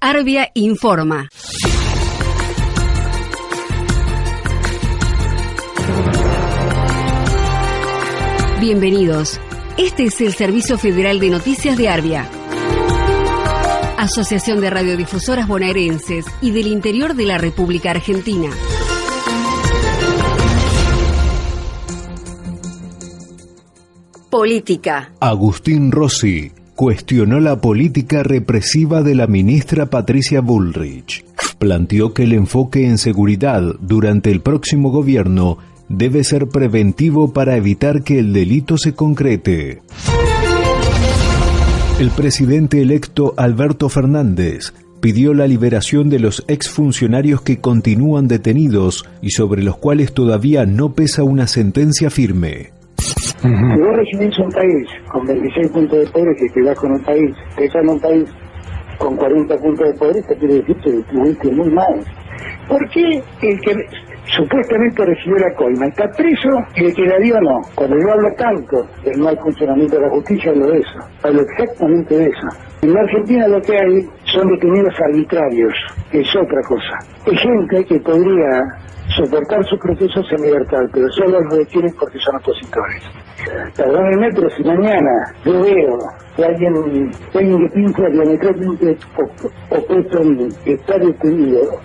Arbia informa. Bienvenidos. Este es el Servicio Federal de Noticias de Arbia. Asociación de Radiodifusoras Bonaerenses y del Interior de la República Argentina. Política. Agustín Rossi cuestionó la política represiva de la ministra Patricia Bullrich. Planteó que el enfoque en seguridad durante el próximo gobierno debe ser preventivo para evitar que el delito se concrete. El presidente electo Alberto Fernández pidió la liberación de los exfuncionarios que continúan detenidos y sobre los cuales todavía no pesa una sentencia firme. Si vos recibís un país con 26 puntos de poder y te vas con un país, te en un país con 40 puntos de poder, te quiere decir que estuviste muy mal. ¿Por qué el que supuestamente recibió la coima está preso y el que la dio no? Cuando yo hablo tanto del mal funcionamiento de la justicia, hablo de eso, hablo exactamente de eso. En la Argentina lo que hay son detenidos arbitrarios, es otra cosa. Es gente que podría soportar sus procesos en libertad, pero solo lo detienen porque son opositores. Perdónenme, pero si mañana yo veo que alguien, alguien que pinta diametralmente opuesto en está detenido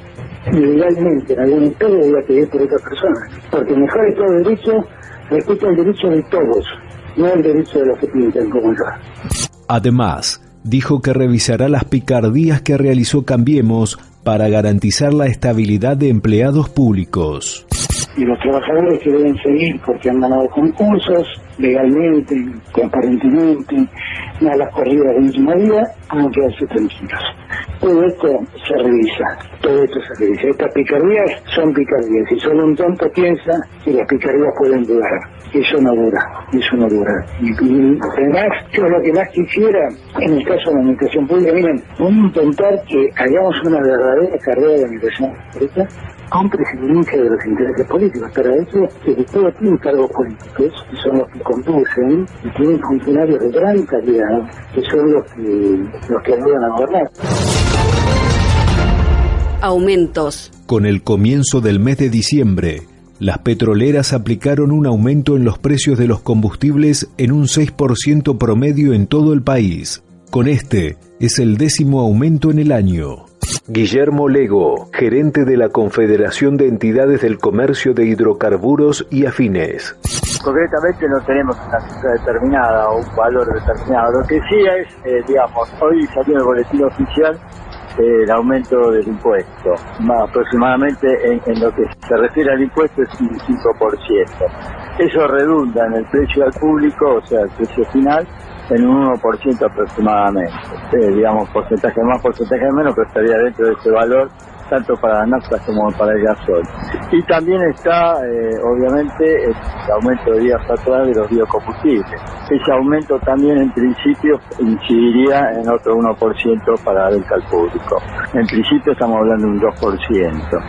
ilegalmente en algún estado, voy a pedir por otra persona. Porque mejor es todo derecho respecto al derecho de todos, no el derecho de los que pintan como yo. Además, dijo que revisará las picardías que realizó Cambiemos para garantizar la estabilidad de empleados públicos. Y los trabajadores que deben seguir porque han ganado concursos legalmente, transparentemente, a las corridas del mismo día, van a quedarse tranquilos. Todo esto se revisa, todo esto se revisa. Estas picardías son picardías. Si solo un tonto piensa que las picardías pueden durar, eso no dura, eso no dura. Y, además, yo lo que más quisiera, en el caso de la administración pública, miren, voy a intentar que hagamos una verdadera carrera de administración pública con presidencia de los intereses políticos, pero eso es que todo tiene cargos políticos, que son los que conducen, y tienen funcionarios de gran calidad, que son los que, los que ayudan a gobernar. Aumentos. Con el comienzo del mes de diciembre, las petroleras aplicaron un aumento en los precios de los combustibles en un 6% promedio en todo el país. Con este, es el décimo aumento en el año. Guillermo Lego, gerente de la Confederación de Entidades del Comercio de Hidrocarburos y Afines. Concretamente no tenemos una cifra determinada o un valor determinado. Lo que sí es, eh, digamos, hoy salió el boletín oficial el aumento del impuesto. Más aproximadamente en, lo que se refiere al impuesto es un 5%. Eso redunda en el precio al público, o sea, el precio final, en un 1% aproximadamente. Eh, digamos, porcentaje más, porcentaje menos, pero estaría dentro de ese valor tanto para la nafta como para el gasol. Y también está, eh, obviamente, el aumento de días atrás de los biocombustibles. Ese aumento también, en principio, incidiría en otro 1% para el al público. En principio estamos hablando de un 2%.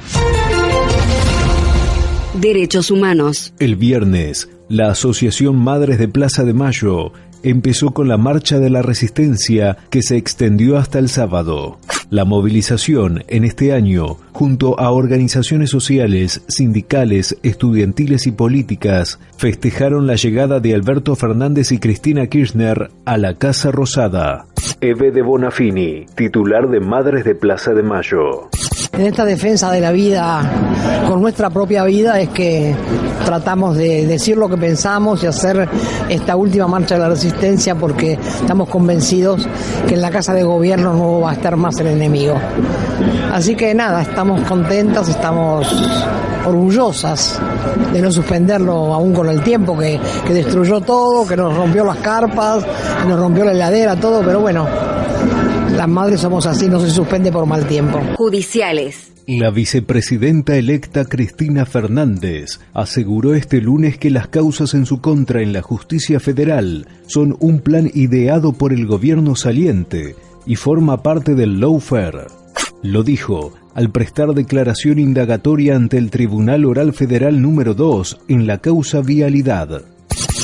Derechos humanos. El viernes, la Asociación Madres de Plaza de Mayo empezó con la Marcha de la Resistencia que se extendió hasta el sábado. La movilización en este año, junto a organizaciones sociales, sindicales, estudiantiles y políticas, festejaron la llegada de Alberto Fernández y Cristina Kirchner a la Casa Rosada. Eve de Bonafini, titular de Madres de Plaza de Mayo en esta defensa de la vida con nuestra propia vida es que tratamos de decir lo que pensamos y hacer esta última marcha de la resistencia porque estamos convencidos que en la casa de gobierno no va a estar más el enemigo. Así que nada, estamos contentas, estamos orgullosas de no suspenderlo aún con el tiempo que, que destruyó todo, que nos rompió las carpas, que nos rompió la heladera, todo, pero bueno, las madres somos así, no se suspende por mal tiempo. Judiciales. La vicepresidenta electa Cristina Fernández aseguró este lunes que las causas en su contra en la justicia federal son un plan ideado por el gobierno saliente y forma parte del lawfare. Lo dijo al prestar declaración indagatoria ante el Tribunal Oral Federal número 2 en la causa Vialidad.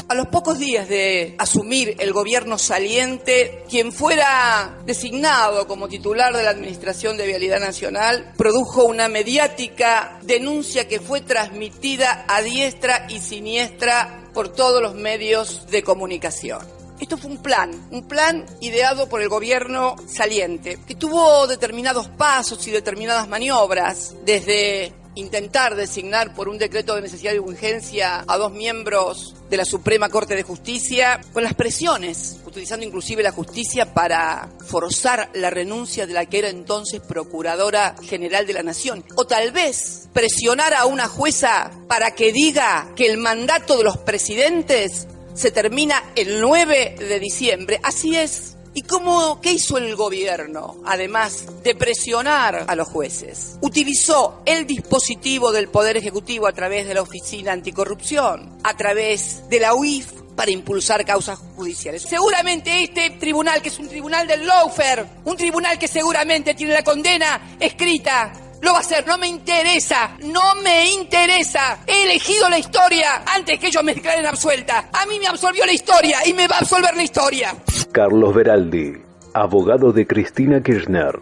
A los pocos días de asumir el gobierno saliente, quien fuera designado como titular de la Administración de Vialidad Nacional produjo una mediática denuncia que fue transmitida a diestra y siniestra por todos los medios de comunicación. Esto fue un plan, un plan ideado por el gobierno saliente, que tuvo determinados pasos y determinadas maniobras, desde intentar designar por un decreto de necesidad y urgencia a dos miembros de la Suprema Corte de Justicia, con las presiones, utilizando inclusive la justicia para forzar la renuncia de la que era entonces Procuradora General de la Nación, o tal vez presionar a una jueza para que diga que el mandato de los presidentes se termina el 9 de diciembre. Así es. ¿Y cómo, qué hizo el gobierno, además de presionar a los jueces? Utilizó el dispositivo del Poder Ejecutivo a través de la Oficina Anticorrupción, a través de la UIF, para impulsar causas judiciales. Seguramente este tribunal, que es un tribunal del lawfare, un tribunal que seguramente tiene la condena escrita lo va a hacer, no me interesa, no me interesa. He elegido la historia antes que ellos me declaren absuelta. A mí me absolvió la historia y me va a absolver la historia. Carlos Veraldi, abogado de Cristina Kirchner.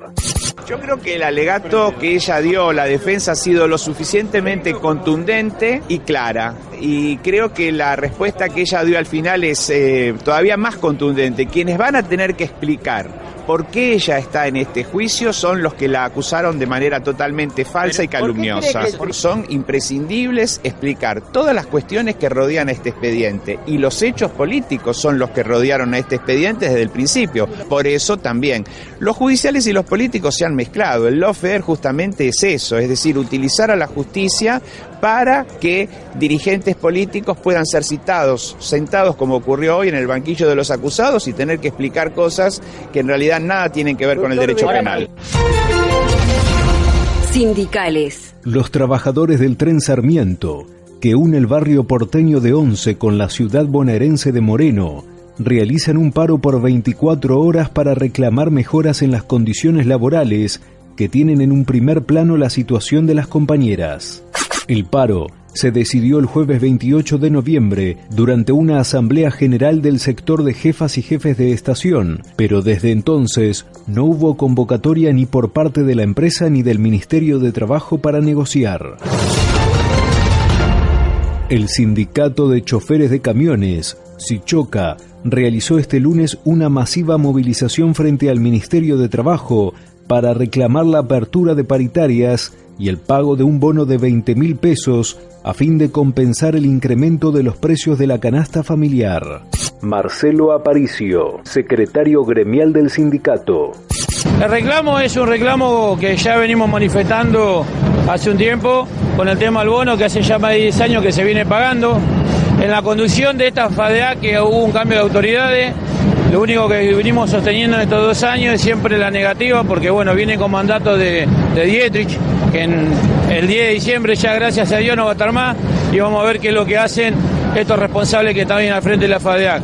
Yo creo que el alegato que ella dio, la defensa, ha sido lo suficientemente contundente y clara. Y creo que la respuesta que ella dio al final es eh, todavía más contundente. Quienes van a tener que explicar por qué ella está en este juicio son los que la acusaron de manera totalmente falsa y calumniosa. Son imprescindibles explicar todas las cuestiones que rodean a este expediente y los hechos políticos son los que rodearon a este expediente desde el principio. Por eso también los judiciales y los políticos se han mezclado. El lawfare justamente es eso, es decir, utilizar a la justicia para que dirigentes políticos puedan ser citados, sentados como ocurrió hoy en el banquillo de los acusados y tener que explicar cosas que en realidad nada tienen que ver con el derecho penal. Sindicales. Los trabajadores del tren Sarmiento, que une el barrio porteño de Once con la ciudad bonaerense de Moreno, realizan un paro por 24 horas para reclamar mejoras en las condiciones laborales que tienen en un primer plano la situación de las compañeras. El paro se decidió el jueves 28 de noviembre durante una asamblea general del sector de jefas y jefes de estación, pero desde entonces no hubo convocatoria ni por parte de la empresa ni del Ministerio de Trabajo para negociar. El sindicato de choferes de camiones, Sichoca, realizó este lunes una masiva movilización frente al Ministerio de Trabajo para reclamar la apertura de paritarias y el pago de un bono de 20 mil pesos a fin de compensar el incremento de los precios de la canasta familiar. Marcelo Aparicio, secretario gremial del sindicato. El reclamo es un reclamo que ya venimos manifestando hace un tiempo con el tema del bono que hace ya más de 10 años que se viene pagando. En la conducción de esta FADEA que hubo un cambio de autoridades, lo único que venimos sosteniendo en estos dos años es siempre la negativa, porque bueno, viene con mandato de, de Dietrich, que en el 10 de diciembre ya gracias a Dios no va a estar más, y vamos a ver qué es lo que hacen estos responsables que están bien al frente de la FADEAC.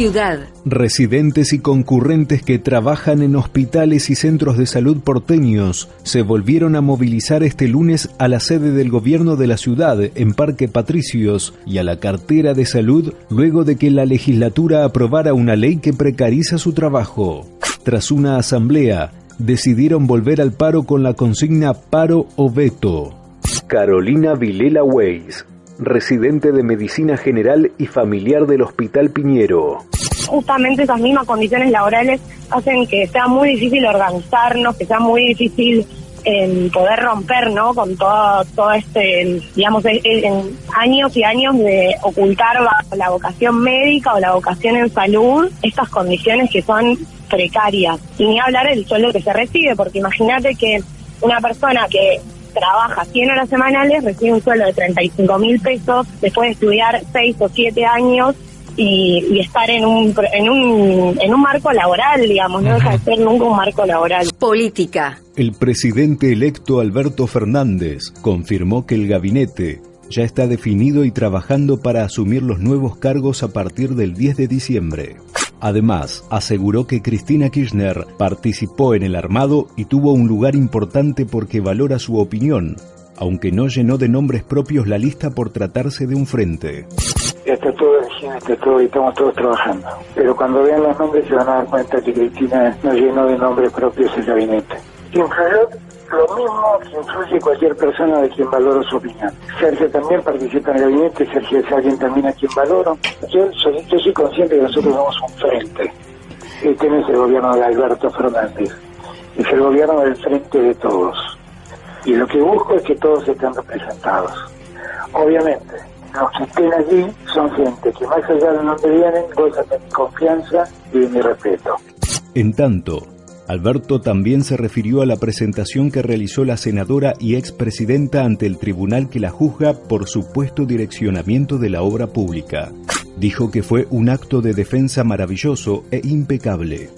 Ciudad. Residentes y concurrentes que trabajan en hospitales y centros de salud porteños se volvieron a movilizar este lunes a la sede del gobierno de la ciudad en Parque Patricios y a la cartera de salud luego de que la legislatura aprobara una ley que precariza su trabajo. Tras una asamblea, decidieron volver al paro con la consigna paro o veto. Carolina Vilela Weiss, residente de Medicina General y familiar del Hospital Piñero. Justamente esas mismas condiciones laborales hacen que sea muy difícil organizarnos, que sea muy difícil eh, poder romper, ¿no? Con todo, todo este, digamos, en, en años y años de ocultar la vocación médica o la vocación en salud, estas condiciones que son precarias. Y ni hablar del sueldo que se recibe, porque imagínate que una persona que trabaja 100 horas semanales, recibe un sueldo de 35 mil pesos después de estudiar 6 o 7 años y, y, estar en un, en, un, en un marco laboral, digamos, no deja de ser nunca un marco laboral. Política. El presidente electo Alberto Fernández confirmó que el gabinete ya está definido y trabajando para asumir los nuevos cargos a partir del 10 de diciembre. Además, aseguró que Cristina Kirchner participó en el armado y tuvo un lugar importante porque valora su opinión, aunque no llenó de nombres propios la lista por tratarse de un frente. Está todo en está todo y estamos todos trabajando. Pero cuando vean los nombres se van a dar cuenta que Cristina no llenó de nombres propios el gabinete. Influyó lo mismo que influye cualquier persona de quien valoro su opinión. Sergio también participa en el gabinete, Sergio es alguien también a quien valoro. Yo soy, yo soy consciente que nosotros somos un frente. Este no es el gobierno de Alberto Fernández, es el gobierno del frente de todos. Y lo que busco es que todos estén representados. Obviamente, los que estén allí son gente que más allá de donde vienen gozan de mi confianza y de mi respeto. En tanto, Alberto también se refirió a la presentación que realizó la senadora y expresidenta ante el tribunal que la juzga por supuesto direccionamiento de la obra pública. Dijo que fue un acto de defensa maravilloso e impecable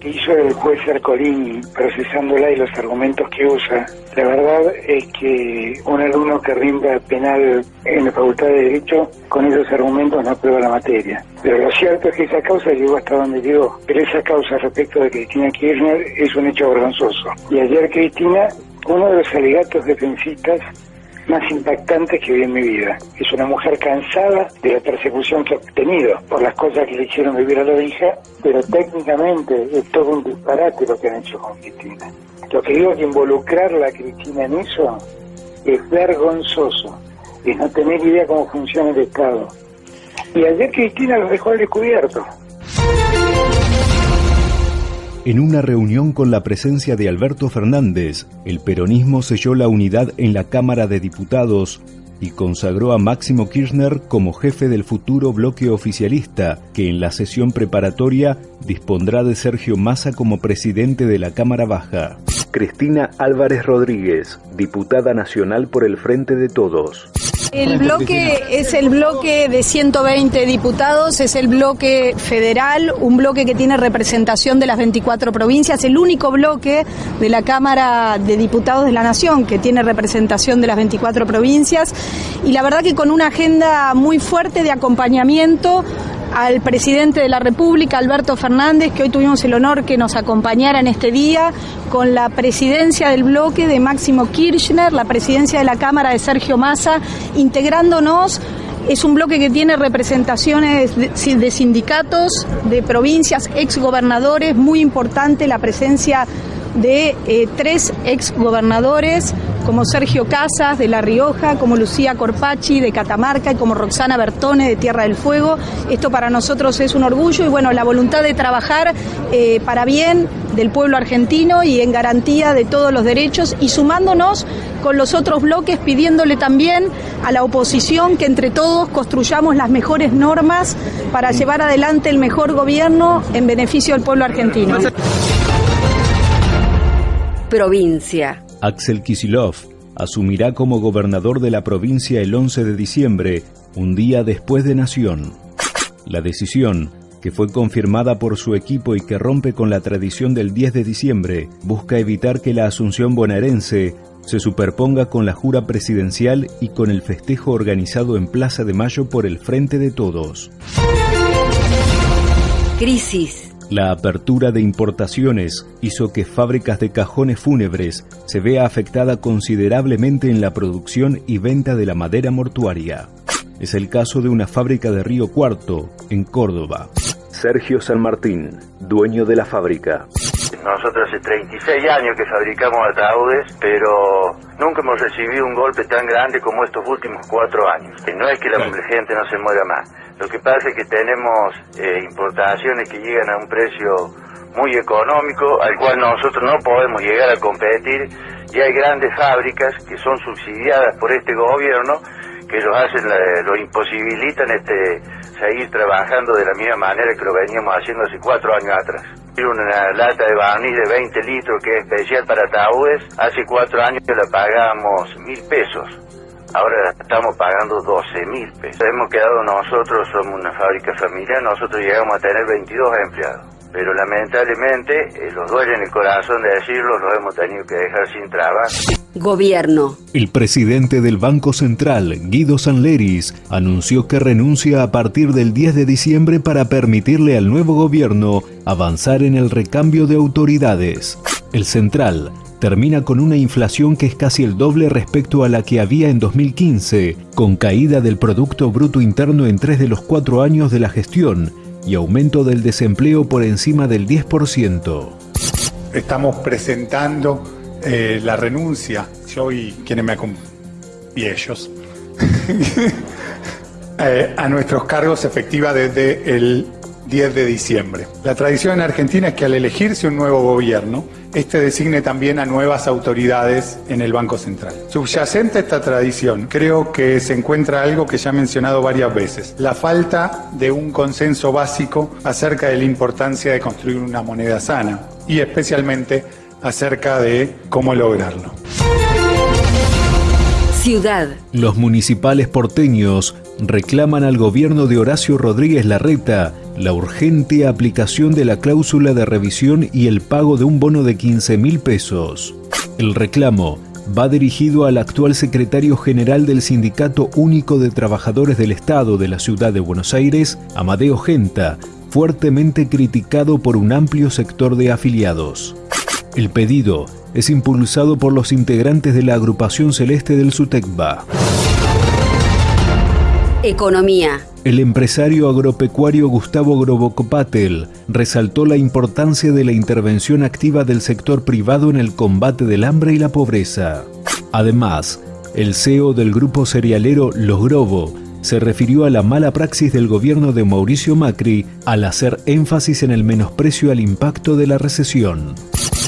que hizo el juez Arcolini procesándola y los argumentos que usa, la verdad es que un alumno que rinda penal en la Facultad de Derecho con esos argumentos no aprueba la materia. Pero lo cierto es que esa causa llegó hasta donde llegó. Pero esa causa respecto de Cristina Kirchner es un hecho vergonzoso. Y ayer Cristina, uno de los alegatos defensistas más impactantes que vi en mi vida. Es una mujer cansada de la persecución que ha obtenido por las cosas que le hicieron vivir a la hija, pero técnicamente es todo un disparate lo que han hecho con Cristina. Lo que digo que involucrar a Cristina en eso es vergonzoso, es no tener idea cómo funciona el Estado. Y ayer Cristina lo dejó al descubierto. En una reunión con la presencia de Alberto Fernández, el peronismo selló la unidad en la Cámara de Diputados y consagró a Máximo Kirchner como jefe del futuro bloque oficialista, que en la sesión preparatoria dispondrá de Sergio Massa como presidente de la Cámara Baja. Cristina Álvarez Rodríguez, diputada nacional por el Frente de Todos. El bloque es el bloque de 120 diputados, es el bloque federal, un bloque que tiene representación de las 24 provincias, el único bloque de la Cámara de Diputados de la Nación que tiene representación de las 24 provincias. Y la verdad que con una agenda muy fuerte de acompañamiento al presidente de la República, Alberto Fernández, que hoy tuvimos el honor que nos acompañara en este día, con la presidencia del bloque de Máximo Kirchner, la presidencia de la Cámara de Sergio Massa, integrándonos. Es un bloque que tiene representaciones de, sindicatos, de provincias, exgobernadores, muy importante la presencia de eh, tres exgobernadores como Sergio Casas de La Rioja, como Lucía Corpachi de Catamarca y como Roxana Bertone de Tierra del Fuego. Esto para nosotros es un orgullo y bueno, la voluntad de trabajar eh, para bien del pueblo argentino y en garantía de todos los derechos y sumándonos con los otros bloques pidiéndole también a la oposición que entre todos construyamos las mejores normas para llevar adelante el mejor gobierno en beneficio del pueblo argentino. Provincia. Axel Kisilov asumirá como gobernador de la provincia el 11 de diciembre, un día después de Nación. La decisión, que fue confirmada por su equipo y que rompe con la tradición del 10 de diciembre, busca evitar que la asunción bonaerense se superponga con la jura presidencial y con el festejo organizado en Plaza de Mayo por el Frente de Todos. Crisis. La apertura de importaciones hizo que fábricas de cajones fúnebres se vea afectada considerablemente en la producción y venta de la madera mortuaria. Es el caso de una fábrica de Río Cuarto, en Córdoba. Sergio San Martín, dueño de la fábrica. Nosotros hace 36 años que fabricamos ataúdes, pero nunca hemos recibido un golpe tan grande como estos últimos cuatro años. No es que la gente no se muera más, lo que pasa es que tenemos eh, importaciones que llegan a un precio muy económico, al cual nosotros no podemos llegar a competir, y hay grandes fábricas que son subsidiadas por este gobierno que los hacen, lo imposibilitan este, seguir trabajando de la misma manera que lo veníamos haciendo hace cuatro años atrás. Una lata de barniz de 20 litros que es especial para ataúdes, hace cuatro años la pagamos mil pesos. Ahora estamos pagando 12 mil pesos. Hemos quedado nosotros, somos una fábrica familiar, nosotros llegamos a tener 22 empleados. Pero lamentablemente, eh, los duele en el corazón de decirlo, los hemos tenido que dejar sin trabajo. Gobierno. El presidente del Banco Central, Guido Sanleris, anunció que renuncia a partir del 10 de diciembre para permitirle al nuevo gobierno avanzar en el recambio de autoridades. El central termina con una inflación que es casi el doble respecto a la que había en 2015, con caída del Producto Bruto Interno en tres de los cuatro años de la gestión y aumento del desempleo por encima del 10%. Estamos presentando eh, la renuncia, yo y quienes me y ellos, eh, a nuestros cargos efectiva desde el 10 de diciembre. La tradición en Argentina es que al elegirse un nuevo gobierno, este designe también a nuevas autoridades en el Banco Central. Subyacente a esta tradición, creo que se encuentra algo que ya he mencionado varias veces, la falta de un consenso básico acerca de la importancia de construir una moneda sana y especialmente acerca de cómo lograrlo. Ciudad. Los municipales porteños reclaman al gobierno de Horacio Rodríguez Larreta la urgente aplicación de la cláusula de revisión y el pago de un bono de 15 mil pesos. El reclamo va dirigido al actual secretario general del Sindicato Único de Trabajadores del Estado de la Ciudad de Buenos Aires, Amadeo Genta, fuertemente criticado por un amplio sector de afiliados. El pedido es impulsado por los integrantes de la agrupación celeste del SUTECBA. Economía. El empresario agropecuario Gustavo Grobocopatel resaltó la importancia de la intervención activa del sector privado en el combate del hambre y la pobreza. Además, el CEO del grupo cerealero Los Grobo se refirió a la mala praxis del gobierno de Mauricio Macri al hacer énfasis en el menosprecio al impacto de la recesión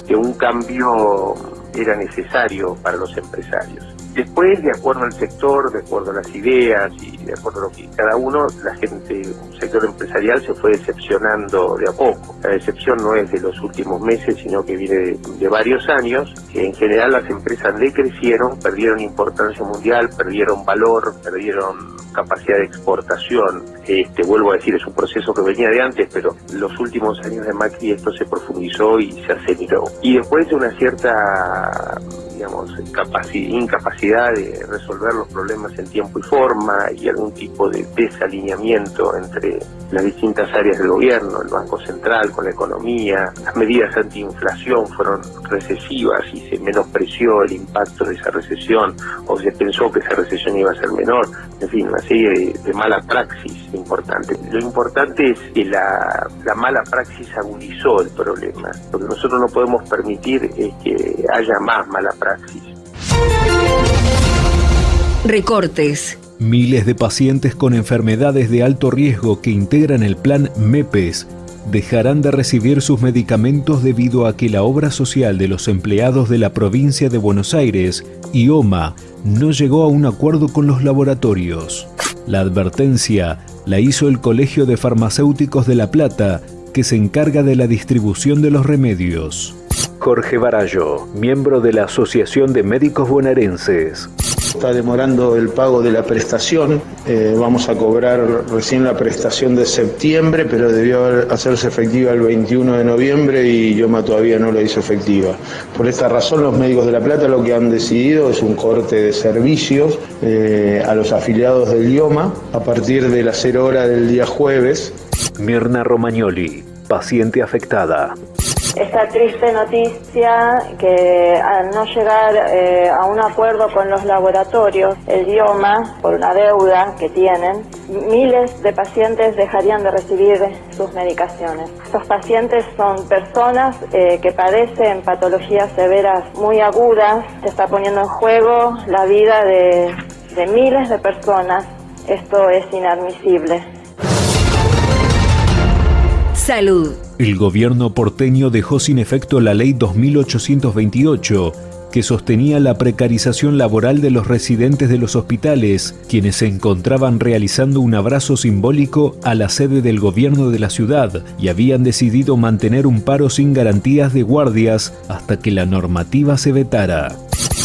que un cambio era necesario para los empresarios. Después, de acuerdo al sector, de acuerdo a las ideas y de acuerdo a lo que cada uno, la gente, el sector empresarial se fue decepcionando de a poco. La decepción no es de los últimos meses, sino que viene de, varios años. En general las empresas decrecieron, perdieron importancia mundial, perdieron valor, perdieron capacidad de exportación. Este, vuelvo a decir, es un proceso que venía de antes, pero los últimos años de Macri esto se profundizó y se aceleró. Y después de una cierta digamos, incapacidad de resolver los problemas en tiempo y forma y algún tipo de desalineamiento entre las distintas áreas del gobierno, el Banco Central con la economía, las medidas antiinflación fueron recesivas y se menospreció el impacto de esa recesión o se pensó que esa recesión iba a ser menor, en fin, una serie de, mala praxis importante. Lo importante es que la, la mala praxis agudizó el problema. Lo que nosotros no podemos permitir es que haya más mala praxis. Recortes. Miles de pacientes con enfermedades de alto riesgo que integran el plan MEPES dejarán de recibir sus medicamentos debido a que la obra social de los empleados de la provincia de Buenos Aires, IOMA, no llegó a un acuerdo con los laboratorios. La advertencia la hizo el Colegio de Farmacéuticos de La Plata, que se encarga de la distribución de los remedios. Jorge Barallo, miembro de la Asociación de Médicos Bonaerenses. Está demorando el pago de la prestación. Eh, vamos a cobrar recién la prestación de septiembre, pero debió hacerse efectiva el 21 de noviembre y Yoma todavía no la hizo efectiva. Por esta razón, los médicos de La Plata lo que han decidido es un corte de servicios eh, a los afiliados del IOMA a partir de las 0 hora del día jueves. Mirna Romagnoli, paciente afectada esta triste noticia que al no llegar eh, a un acuerdo con los laboratorios, el idioma, por una deuda que tienen, miles de pacientes dejarían de recibir sus medicaciones. Estos pacientes son personas eh, que padecen patologías severas muy agudas, se está poniendo en juego la vida de, de miles de personas. Esto es inadmisible. Salud. El gobierno porteño dejó sin efecto la ley 2828 que sostenía la precarización laboral de los residentes de los hospitales, quienes se encontraban realizando un abrazo simbólico a la sede del gobierno de la ciudad y habían decidido mantener un paro sin garantías de guardias hasta que la normativa se vetara.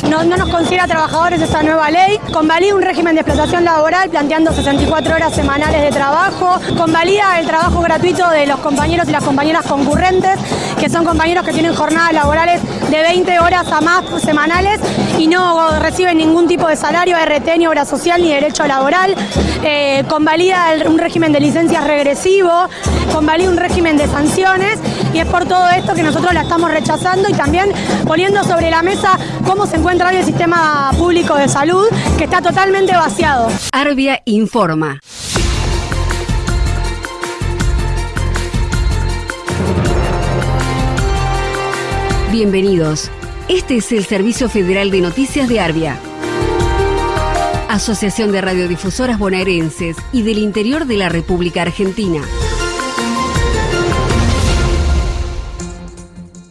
No, nos considera trabajadores esta nueva ley, convalida un régimen de explotación laboral planteando 64 horas semanales de trabajo, convalida el trabajo gratuito de los compañeros y las compañeras concurrentes, que son compañeros que tienen jornadas laborales de 20 horas a más semanales y no reciben ningún tipo de salario, RT, ni obra social, ni derecho laboral, eh, convalida un régimen de licencias regresivo, convalida un régimen de sanciones y es por todo esto que nosotros la estamos rechazando y también poniendo sobre la mesa cómo se encuentra hoy el sistema público de salud, que está totalmente vaciado. Arbia informa. Bienvenidos. Este es el Servicio Federal de Noticias de Arbia. Asociación de Radiodifusoras Bonaerenses y del Interior de la República Argentina.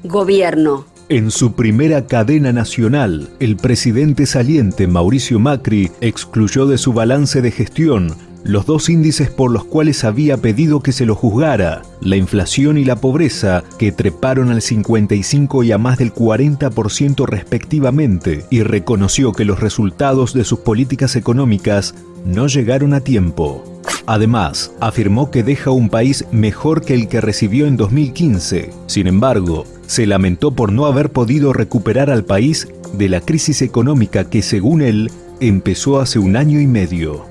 Gobierno. En su primera cadena nacional, el presidente saliente Mauricio Macri excluyó de su balance de gestión los dos índices por los cuales había pedido que se lo juzgara, la inflación y la pobreza, que treparon al 55 y a más del 40% respectivamente, y reconoció que los resultados de sus políticas económicas no llegaron a tiempo. Además, afirmó que deja un país mejor que el que recibió en 2015. Sin embargo, se lamentó por no haber podido recuperar al país de la crisis económica que, según él, empezó hace un año y medio.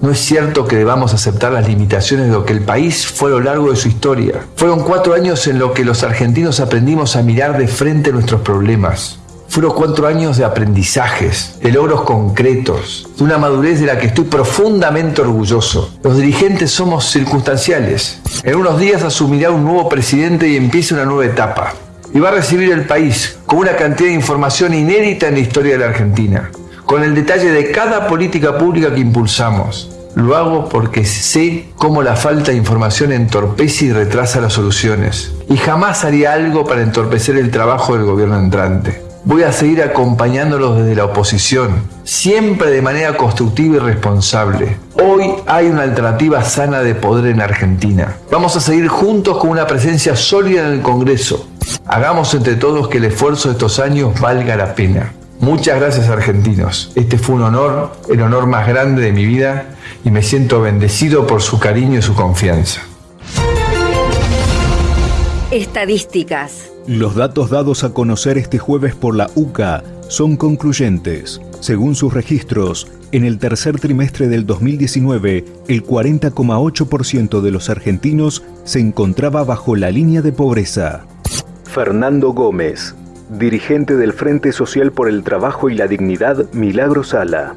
No es cierto que debamos aceptar las limitaciones de lo que el país fue a lo largo de su historia. Fueron cuatro años en los que los argentinos aprendimos a mirar de frente nuestros problemas. Fueron cuatro años de aprendizajes, de logros concretos, de una madurez de la que estoy profundamente orgulloso. Los dirigentes somos circunstanciales. En unos días asumirá un nuevo presidente y empieza una nueva etapa. Y va a recibir el país con una cantidad de información inédita en la historia de la Argentina con el detalle de cada política pública que impulsamos. Lo hago porque sé cómo la falta de información entorpece y retrasa las soluciones. Y jamás haría algo para entorpecer el trabajo del gobierno entrante. Voy a seguir acompañándolos desde la oposición, siempre de manera constructiva y responsable. Hoy hay una alternativa sana de poder en Argentina. Vamos a seguir juntos con una presencia sólida en el Congreso. Hagamos entre todos que el esfuerzo de estos años valga la pena. Muchas gracias argentinos. Este fue un honor, el honor más grande de mi vida y me siento bendecido por su cariño y su confianza. Estadísticas. Los datos dados a conocer este jueves por la UCA son concluyentes. Según sus registros, en el tercer trimestre del 2019, el 40,8% de los argentinos se encontraba bajo la línea de pobreza. Fernando Gómez, dirigente del Frente Social por el Trabajo y la Dignidad, Milagro Sala.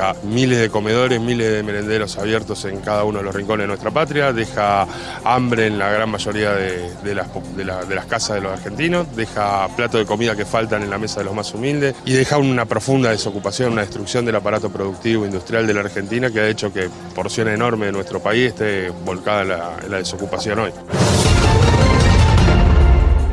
Deja miles de comedores, miles de merenderos abiertos en cada uno de los rincones de nuestra patria, deja hambre en la gran mayoría de, las, casas de los argentinos, deja platos de comida que faltan en la mesa de los más humildes y deja una profunda desocupación, una destrucción del aparato productivo industrial de la Argentina que ha hecho que porción enorme de nuestro país esté volcada en la desocupación hoy.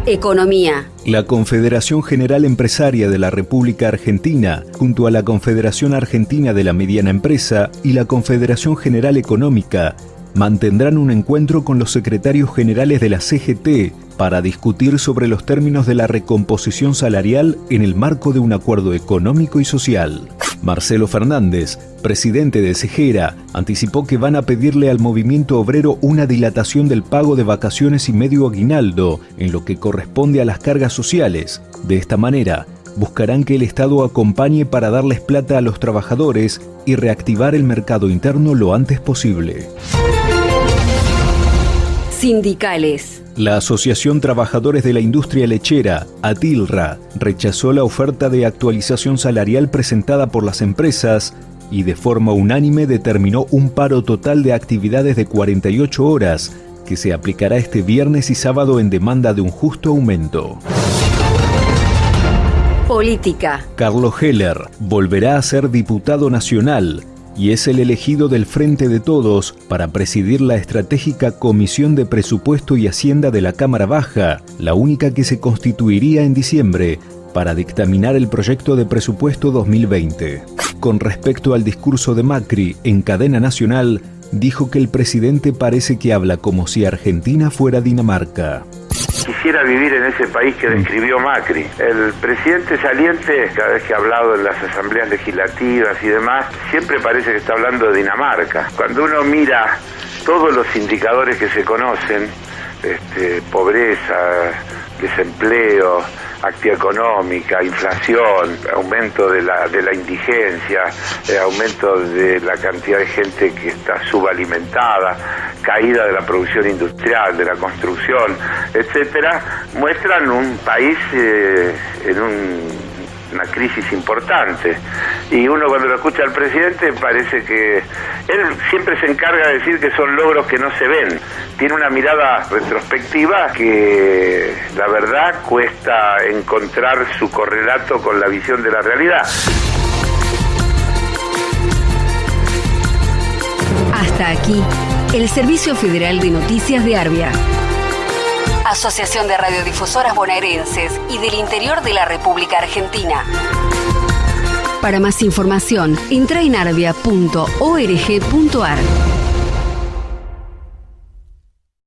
Economía. La Confederación General Empresaria de la República Argentina, junto a la Confederación Argentina de la Mediana Empresa y la Confederación General Económica, mantendrán un encuentro con los secretarios generales de la CGT para discutir sobre los términos de la recomposición salarial en el marco de un acuerdo económico y social. Marcelo Fernández, presidente de Cejera, anticipó que van a pedirle al movimiento obrero una dilatación del pago de vacaciones y medio aguinaldo en lo que corresponde a las cargas sociales. De esta manera, buscarán que el Estado acompañe para darles plata a los trabajadores y reactivar el mercado interno lo antes posible. Sindicales. La Asociación Trabajadores de la Industria Lechera, ATILRA, rechazó la oferta de actualización salarial presentada por las empresas y de forma unánime determinó un paro total de actividades de 48 horas que se aplicará este viernes y sábado en demanda de un justo aumento. Política. Carlos Heller volverá a ser diputado nacional y es el elegido del Frente de Todos para presidir la estratégica Comisión de Presupuesto y Hacienda de la Cámara Baja, la única que se constituiría en diciembre para dictaminar el proyecto de presupuesto 2020. Con respecto al discurso de Macri en cadena nacional, dijo que el presidente parece que habla como si Argentina fuera Dinamarca quisiera vivir en ese país que describió Macri. El presidente saliente, cada vez que ha hablado en las asambleas legislativas y demás, siempre parece que está hablando de Dinamarca. Cuando uno mira todos los indicadores que se conocen, este, pobreza, desempleo, actividad económica, inflación, aumento de la, de la indigencia, eh, aumento de la cantidad de gente que está subalimentada, caída de la producción industrial, de la construcción, etcétera, muestran un país eh, en un una crisis importante. Y uno cuando lo escucha al presidente parece que él siempre se encarga de decir que son logros que no se ven. Tiene una mirada retrospectiva que la verdad cuesta encontrar su correlato con la visión de la realidad. Hasta aquí, el Servicio Federal de Noticias de Arbia. Asociación de Radiodifusoras Bonaerenses y del Interior de la República Argentina. Para más información, entra en arbia.org.ar.